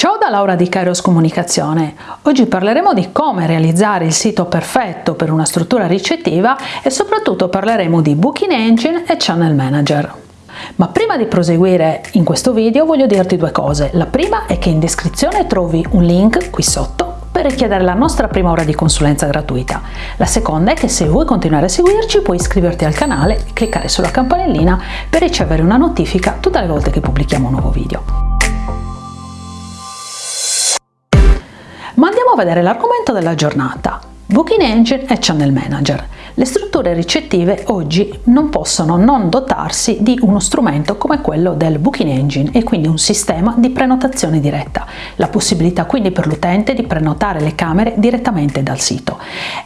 Ciao da Laura di Kairos Comunicazione. Oggi parleremo di come realizzare il sito perfetto per una struttura ricettiva e soprattutto parleremo di Booking Engine e Channel Manager. Ma prima di proseguire in questo video voglio dirti due cose. La prima è che in descrizione trovi un link qui sotto per richiedere la nostra prima ora di consulenza gratuita. La seconda è che se vuoi continuare a seguirci puoi iscriverti al canale e cliccare sulla campanellina per ricevere una notifica tutte le volte che pubblichiamo un nuovo video. Ma andiamo a vedere l'argomento della giornata. Booking Engine e Channel Manager. Le strutture ricettive oggi non possono non dotarsi di uno strumento come quello del Booking Engine e quindi un sistema di prenotazione diretta, la possibilità quindi per l'utente di prenotare le camere direttamente dal sito.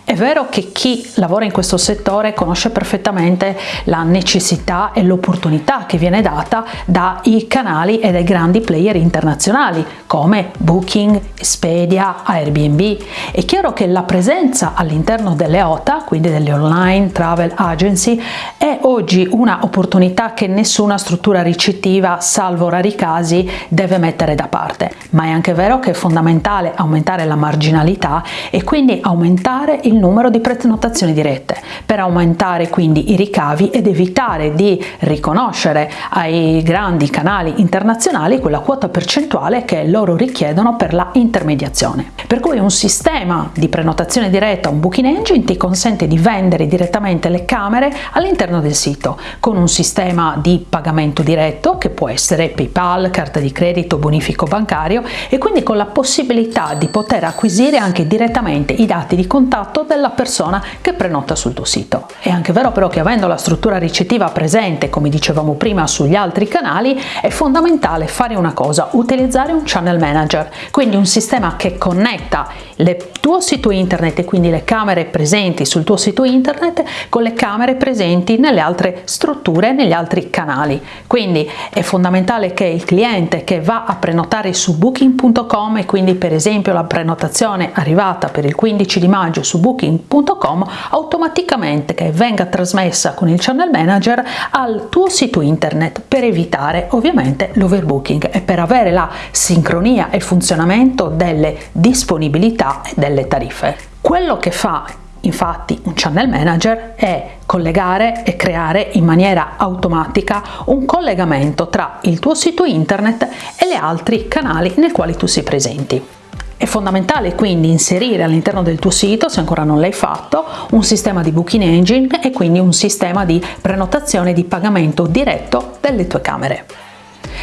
È vero che chi lavora in questo settore conosce perfettamente la necessità e l'opportunità che viene data dai canali e dai grandi player internazionali come Booking, Expedia, Airbnb. È chiaro che la presenza all'interno delle OTA, quindi delle online travel agency, è oggi una opportunità che nessuna struttura ricettiva, salvo rari casi, deve mettere da parte. Ma è anche vero che è fondamentale aumentare la marginalità e quindi aumentare il numero di prenotazioni dirette, per aumentare quindi i ricavi ed evitare di riconoscere ai grandi canali internazionali quella quota percentuale che loro richiedono per la intermediazione. Per cui un sistema di prenotazione diretta, un booking engine, ti consente di vendere direttamente le camere all'interno del sito con un sistema di pagamento diretto che può essere PayPal, carta di credito, bonifico bancario e quindi con la possibilità di poter acquisire anche direttamente i dati di contatto della persona che prenota sul tuo sito. È anche vero però che avendo la struttura ricettiva presente, come dicevamo prima sugli altri canali, è fondamentale fare una cosa, utilizzare un channel manager, quindi un sistema che connetta il tuo sito internet e quindi le camere presenti sul tuo sito internet con le camere presenti nelle altre strutture, negli altri canali. Quindi è fondamentale che il cliente che va a prenotare su booking.com e quindi per esempio la prenotazione arrivata per il 15 di maggio su booking.com automaticamente che venga trasmessa con il channel manager al tuo sito internet per evitare ovviamente l'overbooking e per avere la sincronia e funzionamento delle disponibilità e delle tariffe. Quello che fa Infatti un channel manager è collegare e creare in maniera automatica un collegamento tra il tuo sito internet e gli altri canali nei quali tu sei presenti. È fondamentale quindi inserire all'interno del tuo sito, se ancora non l'hai fatto, un sistema di booking engine e quindi un sistema di prenotazione di pagamento diretto delle tue camere.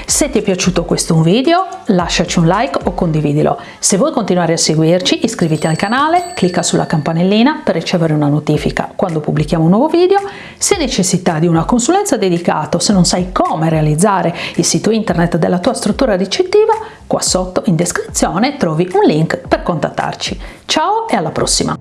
Se ti è piaciuto questo video lasciaci un like o condividilo. Se vuoi continuare a seguirci iscriviti al canale, clicca sulla campanellina per ricevere una notifica quando pubblichiamo un nuovo video. Se hai necessità di una consulenza dedicata, o se non sai come realizzare il sito internet della tua struttura ricettiva, qua sotto in descrizione trovi un link per contattarci. Ciao e alla prossima!